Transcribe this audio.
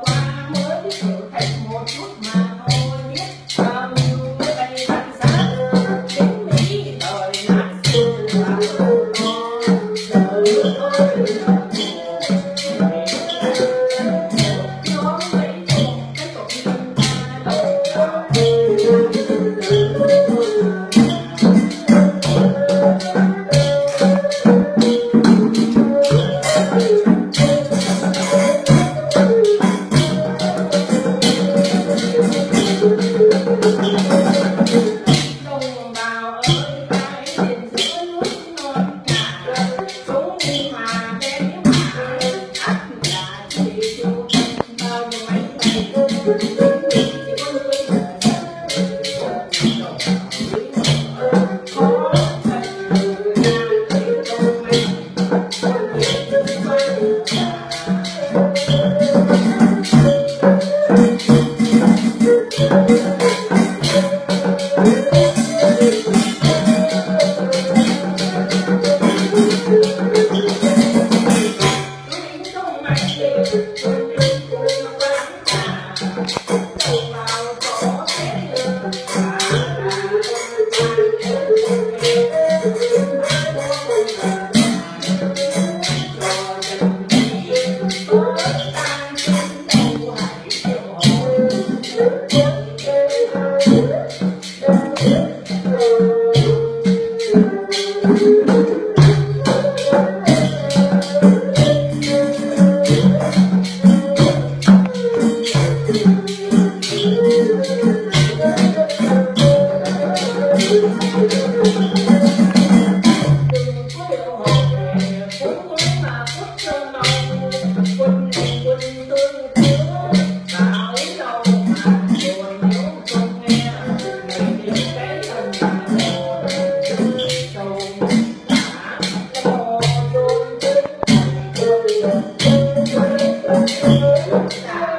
qua mới biết Thank you.